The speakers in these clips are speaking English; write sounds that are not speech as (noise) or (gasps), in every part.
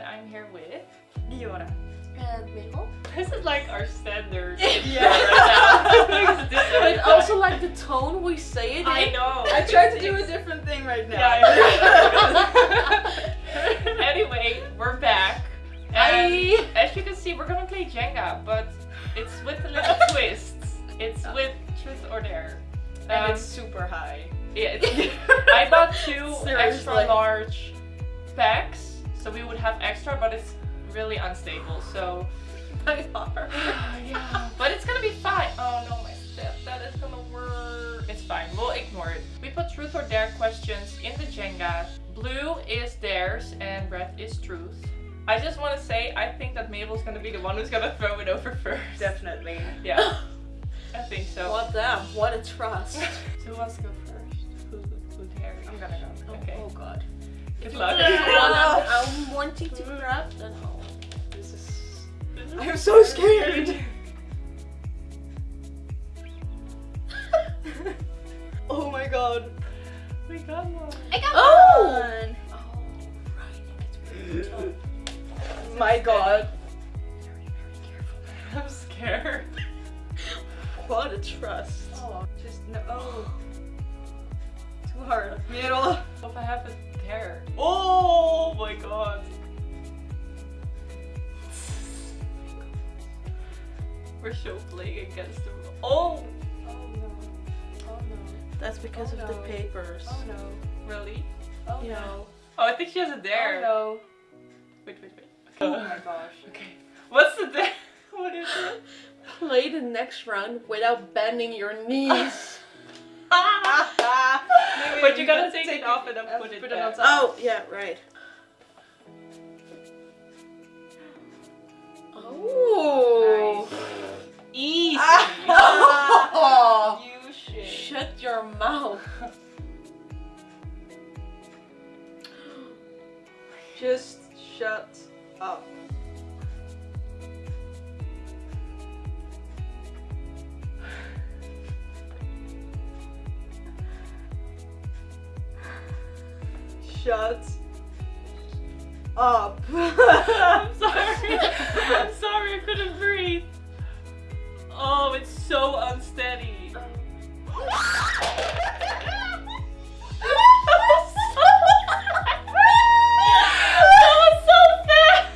and I'm here with Diora. And Mabel. This is like our standard (laughs) Yeah. right (laughs) now. But also like the tone we say it in. I know. I tried to do a different thing right now. Yeah, I know. (laughs) anyway, we're back. And Hi. as you can see, we're gonna play Jenga, but it's with a little twist. It's with truth or dare. and Um, it's super high. yeah, it's- I bought two extra large packs, so we would have extra, but it's really unstable. So (laughs) My heart. Ah, yeah, (laughs) but it's gonna be fine. Oh no, my step that is gonna work. It's fine. We'll ignore it. We put truth or dare questions in the Jenga. Blue is dares and red is truth. I just want to say I think that Mabel's gonna be the one who's gonna (laughs) throw it over first. Definitely. Yeah, I think so. What damn, what a trust. So who wants to go first? Who, who dares? I'm gonna go. Okay. Oh god. Good luck. you pick the one I'm, I'm wanting to grab, then oh. This is. I'm so scared. (laughs) oh my god. We got one. I got Oh! one! Oh, right. It's really tough. My god. I'm scared. (laughs) What a trust. Oh, Just no. Oh. (gasps) Too hard. Middle. if I have a dare. Oh my god. We're so playing against the oh. oh! Oh no. Oh no. That's because Oh, of the papers. Oh no. Really? Oh Yeah. no. Oh, I think she has a dare. Oh no. Wait, wait, wait. Oh Okay. my gosh. (laughs) okay. What's the dare? (laughs) What is it? (laughs) Play the next round without bending your knees. Maybe But we you gotta can take it off and then put it on back. top. oh, yeah, right. Oh. Easy. Oh. (laughs) you shit. Shut your mouth. Just shut up. Shut up. (laughs) I'm sorry. (laughs) I'm sorry, I couldn't breathe. Oh, it's so unsteady. That was so fast.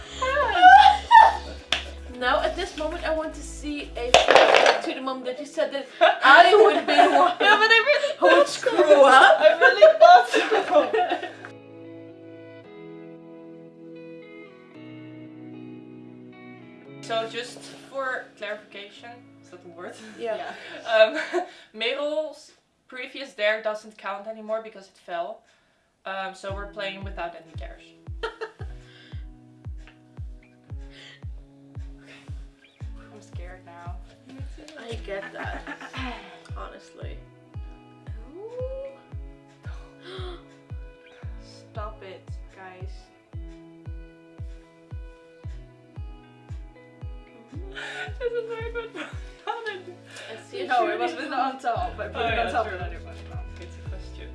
Now, at this moment, I want to see a flashback to the moment that you said that I would be the one (laughs) Yeah, but I really who would screw up. Is that word? Yeah. Um, (laughs) Mabel's previous dare doesn't count anymore because it fell. Um, so we're playing without any dares. (laughs) I'm scared now. I get that. (laughs) Honestly. Stop it, guys. this is very good. Let's see No, it was really- written on top. I put Oh, it yeah, on top true. of another one. It's a question.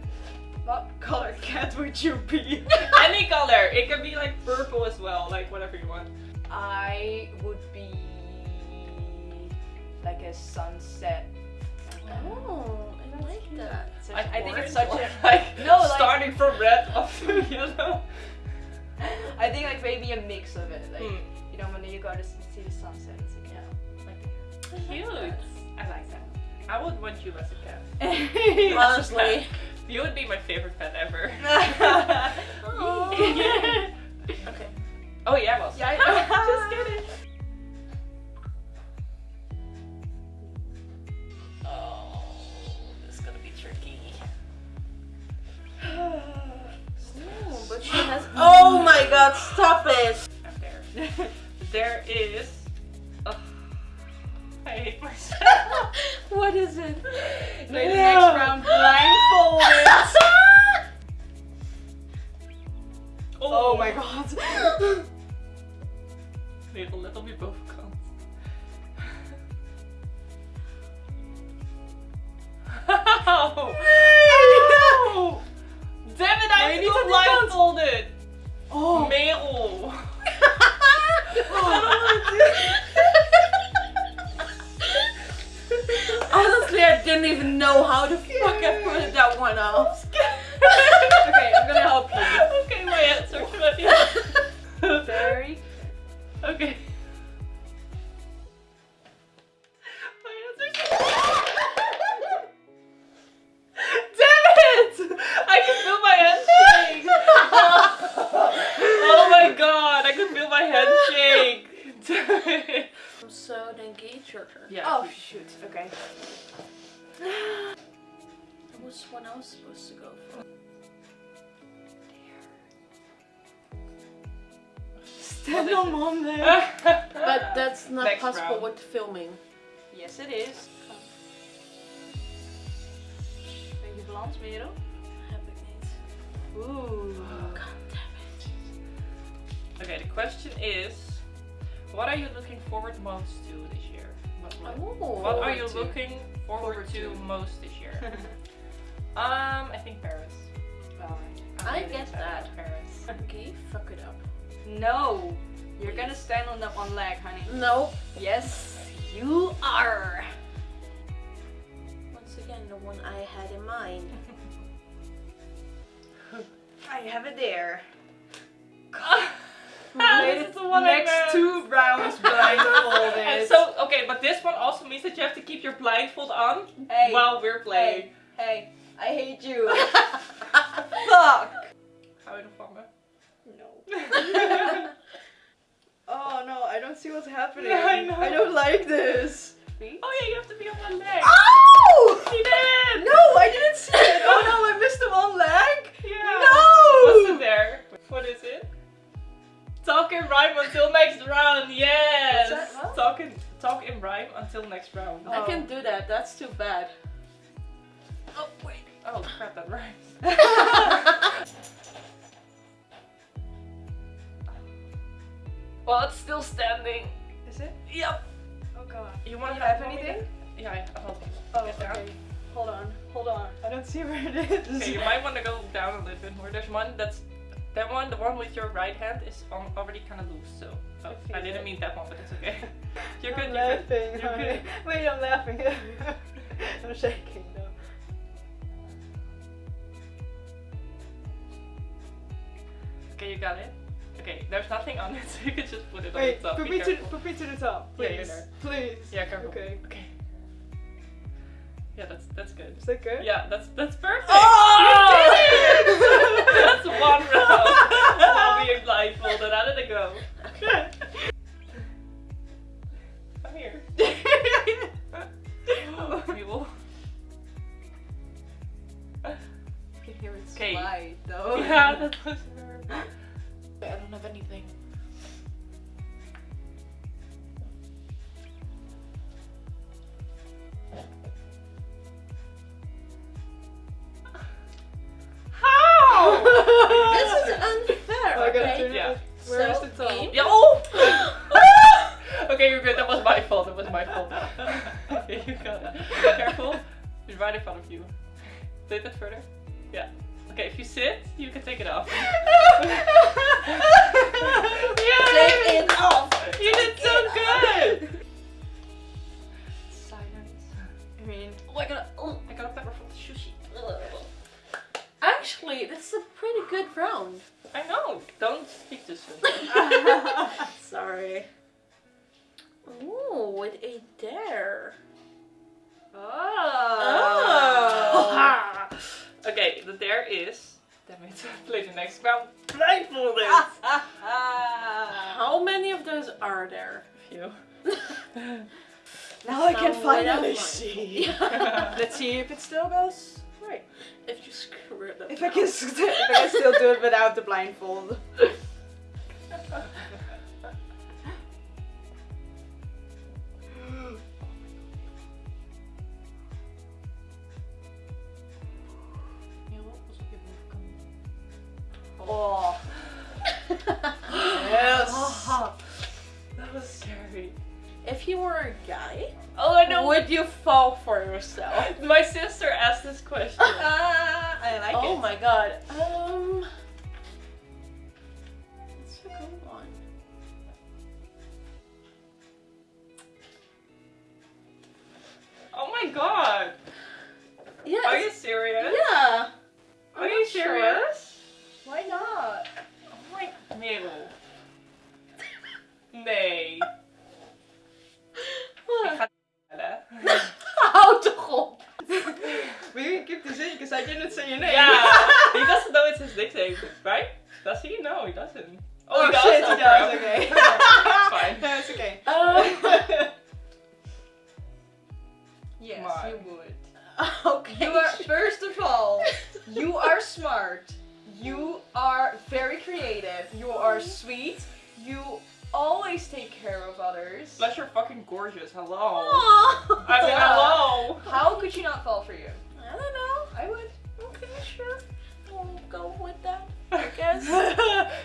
What color cat would you be? (laughs) Any color. It can be like purple as well, like whatever you want. I would be like a sunset. Oh, I like that. Such- Like I think it's such a like (laughs) No, like- starting from red up to yellow. I think like maybe a mix of it. Like Hmm. you know when you go to see the sunset, it's like yeah, like Cute. Like that. I would want you as a cat. that. (laughs) Honestly. You would be my favorite pet ever. (laughs) (laughs) Okay. Oh yeah, well. Yeah, I- Just kidding. Oh, this is gonna be tricky. (sighs) Ooh, but she has. Oh my god, stop it! I'm there. There is. Ugh, (laughs) I hate myself. What is it? Play the next round blindfolded. (laughs) oh my god. Wait, let me both count. Ow! Ow! Damn it, Nee, I'm niet still aan die kant. blindfolded. Oh. Merel. Honestly, (laughs) Gage. Yeah. Oh shoot. Okay. That was what I was supposed to go for. Stand (laughs) on mom there. (laughs) But that's not Next possible round. with filming. Yes, it is. Balans, Merel. Heb ik niet. Ooh. Okay, the question is, what are you looking forward most to this year? What, what, are you to. looking forward, Forward to, to. most this year? (laughs) um, I think Paris. I'm I get that. Paris. (laughs) Okay, fuck it up. No. You're gonna stand on that one leg, honey. No. Yes, you are. Once again, the one I had in mind. (laughs) I have it there. This is the one next two rounds blindfolded. And (laughs) so, okay, but this one also means that you have to keep your blindfold on hey, while we're playing. hey, I hate you. (laughs) Fuck. Hou je hè? No. (laughs) Oh no, I don't see what's happening. Yeah, I know. I don't like this. Oh yeah, you have to be on one leg. Oh! She did! No, I didn't see it. Oh no, I missed the one leg. Yeah. No. What's in there? What is it? Talk in rhyme until next round. Yes. What's that? Talk in talk in rhyme until next round. I can oh. do that. That's too bad. Oh wait. Oh crap, that rhymes. (laughs) well, it's still standing. Is it? Yep. Oh god. You want you to have anything? Yeah, I will. Oh, Get down. okay. Hold on, hold on. I don't see where it is. Okay, you might want to go down a little bit more. There's one that's that one, the one with your right hand is on, already kind of loose. So oh, I didn't it. mean that one, but it's okay. (laughs) You're I'm. You're good. laughing. You're good. (laughs) Wait, I'm laughing. (laughs) I'm shaking though. Okay, you got it. Okay, there's nothing on it, so you can just put it on the top. put Be me to put me to the top, please. you're. Please. Yeah, careful. Okay. Okay. Yeah, that's that's good. Is that good? Yeah, that's that's perfect. Oh! You did it! That's one round while being blindfolded. How did it go? Come here. (laughs) We will. You can hear it Okay. slide though. Yeah, that fault. That was my fault. (laughs) (laughs) okay, you got it. Careful. It's right in front of you. Take that further. Yeah. Okay, if you sit, you can take it off. (laughs) yeah! Take it off. You did so good! Silence. I mean, Oh, I got a, oh, I got a pepper from the sushi. Actually, this is a pretty good round. I know. Don't speak too soon. Sorry. Ooh, with a dare. oh. oh. (laughs) okay, the dare is. Damn it, play the next round blindfolded. (laughs) How many of those are there? A Few. (laughs) now I can finally see. yeah, Let's see if it still goes right. If you screw it up. If I can, st- if I can still do it without the blindfold. Oh. yes. that was scary. if you were a guy, Oh, I know know. would you fall for yourself? My sister asked this question. (laughs) Ah, I like oh it. my god. Um. Because I didn't say your name. Yeah. (laughs) he doesn't know it's his nickname, right? Does he? No, he doesn't. Oh, he does? shit, he Oh, does. crap. Okay. (laughs) It's fine. No, (laughs) it's okay. Um. yes, Come you would. Okay. You are first of all, you are smart. You are very creative. You are sweet. You always take care of others. Plus you're fucking gorgeous. Hello. Aw. I mean, hello. How could she not fall for you? I don't know. I would. Okay, sure. We'll go with that. I (laughs) guess.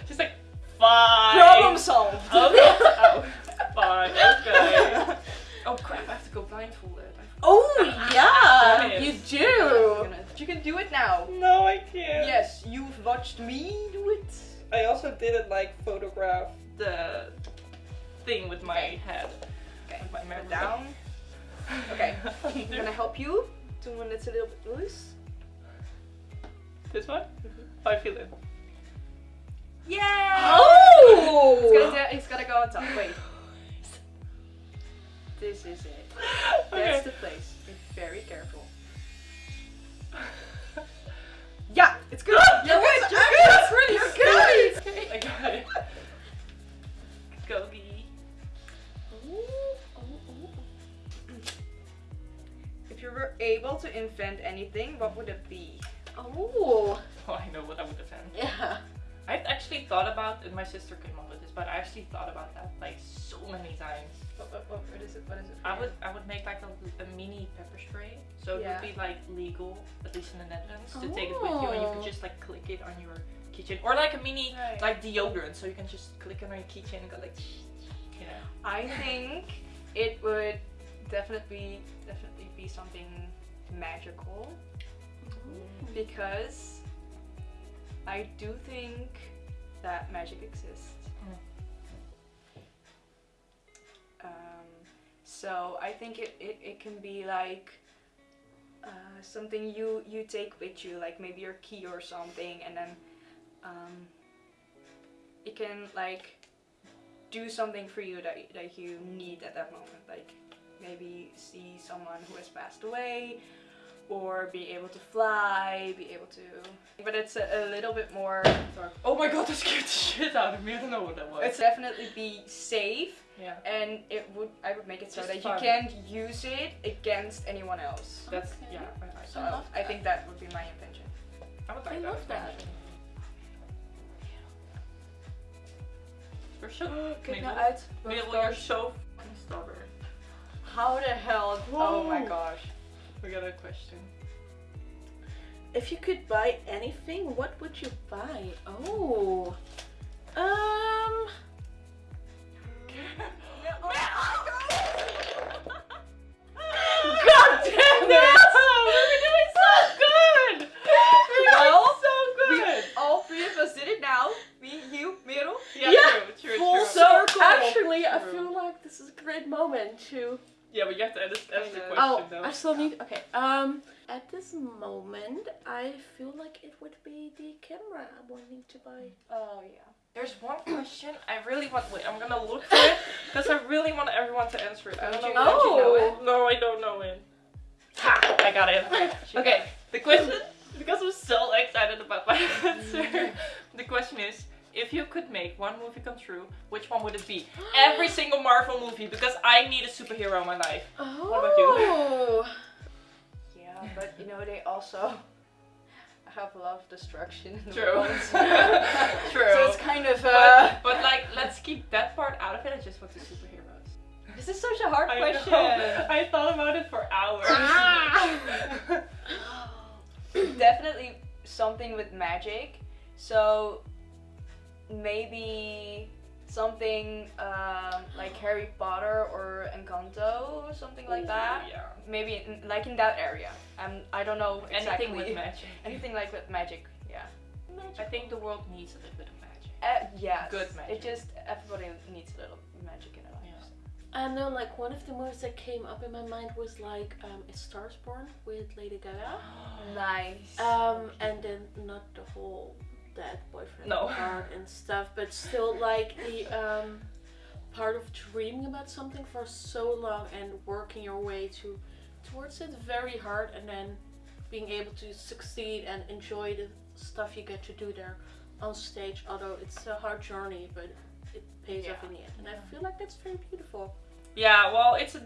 She's like, fine. Problem solved. Oh, okay. Oh, fine. Okay. Oh crap! I have to go blindfolded. Oh yeah, you do. You can do it now. No, I can't. Yes, you've watched me do it. I also didn't like photograph the thing with my Okay. head. Okay, With my down. Okay, (laughs) I'm gonna help you to when it's a little bit loose. this one? Mm-hmm. How I feel it. Yeah! Oh. It's gonna, it's gonna go on top. Wait. (laughs) This is it. Okay. That's the place. Be very careful. (laughs) Yeah, it's good. (laughs) You're good. You're good. It's really you're good. Okay, I got it. Able to invent anything, what would it be? Oh. (laughs) Oh, I know what I would defend. Yeah. I've actually thought about, and my sister came up with this, but I actually thought about that like so many times. What, what, what, what is it? What is it? for I you? would I would make like a, a mini pepper spray, so it Yeah. would be like legal, at least in the Netherlands, to take it with you, and you Oh. could just like click it on your kitchen, or like a mini Right. like deodorant, so you can just click it on your kitchen and go like, (laughs) you know. I think it would definitely definitely be something magical because I do think that magic exists. Um, so I think it, it, it can be like uh, something you you take with you, like maybe your key or something, and then um, it can like do something for you that that you need at that moment, like maybe see someone who has passed away, or be able to fly, be able to. But it's a, a little bit more. Oh my god, that scared the shit out of me. I don't know what that was. It's definitely be safe, yeah, and it would. I would make it so Just that fun. you can't use it against anyone else. that's Okay. yeah. I, I, So I I think that would be my intention. I would like I that. love that. actually. You're so Kijk Mabel. nou uit. Mabel, you're so. How the hell? Oh my gosh. We got a question. If you could buy anything, what would you buy? Oh. Um. (laughs) (laughs) God damn it! We're doing so good! We're doing so good! all three of us did it now. Me, you, Merel. Yeah, Yeah, true, true, full circle. Actually, I feel like this is a great moment to. Yeah, but you have to answer answer the question Oh, though. I still need. Okay. Um. At this moment, I feel like it would be the camera I'm wanting to buy. Oh yeah. There's one question I really want. Wait, I'm gonna look for it because I really want everyone to answer it. I don't Don't know. you- don't you know Oh. it? No, I don't know it. Ha! I got it. (laughs) (laughs) Okay, the question, (laughs) because I'm so excited about my answer, the question is if you could make one movie come true, which one would it be? Every (gasps) single Marvel movie, because I need a superhero in my life. Oh. What about you? (laughs) Yeah, but you know they also (laughs) have a lot of destruction in the True. (laughs) True. So it's kind of uh. But, but like, let's keep that part out of it. I just want the superheroes. This is such a hard I question. know. I thought about it for hours. Definitely something with magic. So maybe something um, like Harry Potter or Encanto, or something like that. Yeah. Maybe in, like in that area. Um, I don't know exactly. Anything with (laughs) magic. Anything like with magic. Yeah. I think the world needs a little bit of magic. Uh, yeah. Good magic. It just everybody needs a little magic in their lives. I know, like one of the movies that came up in my mind was like um, "A Star's Born" with Lady Gaga. (gasps) Nice. Um, and then not the whole dead boyfriend No. part and stuff, but still like the um, part of dreaming about something for so long and working your way to towards it very hard, and then being able to succeed and enjoy the stuff you get to do there on stage. Although it's a hard journey, but it pays off in the end, and I feel like that's very beautiful. Yeah, well, it's a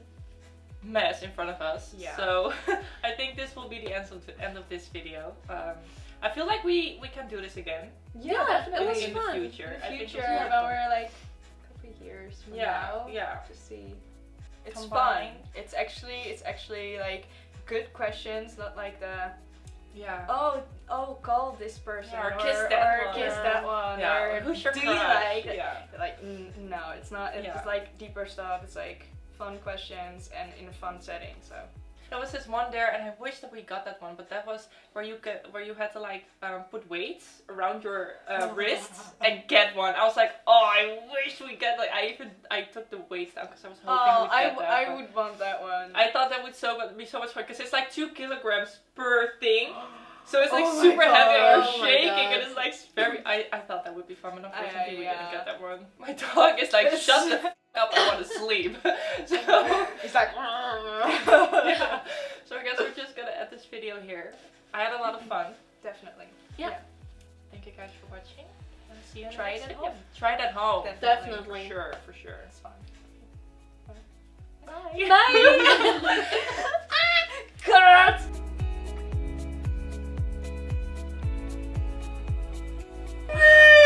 mess in front of us. Yeah. So (laughs) I think this will be the end of the end of this video. Um, I feel like we we can do this again Yeah, definitely. it was in fun. the future. In the future, it's more when we're like a couple years from Yeah, now, yeah. to see. It's Combine. fun. It's actually it's actually like good questions, not like the Yeah. oh oh call this person Yeah, or or, kiss that or one. kiss Yeah. that one Yeah, or who's your do crush? you like Yeah. like n- no it's not it's Yeah. like deeper stuff it's like fun questions and in a fun setting so There was this one there, and I wish that we got that one, but that was where you get where you had to like um, put weights around your uh, wrists and get one. I was like, oh, I wish we get like I even I took the weights down because I was hoping oh we'd I, get w- that. I would want that one I thought that would so be so much fun because it's like two kilograms per thing. (gasps) So it's like Oh super heavy and God. you're Oh shaking and God. it's like very I, I thought that would be fun but unfortunately we didn't get that one. My dog is like shut the f- up I want to sleep. (laughs) so He's like (laughs) yeah. So I guess we're just gonna end this video here. I had a lot of fun. definitely Yeah. Thank you guys for watching. And see you in the Try next it at home. Try it at home. Definitely. For sure, for sure. it's fun Bye. Bye. (laughs) Ah, Woo!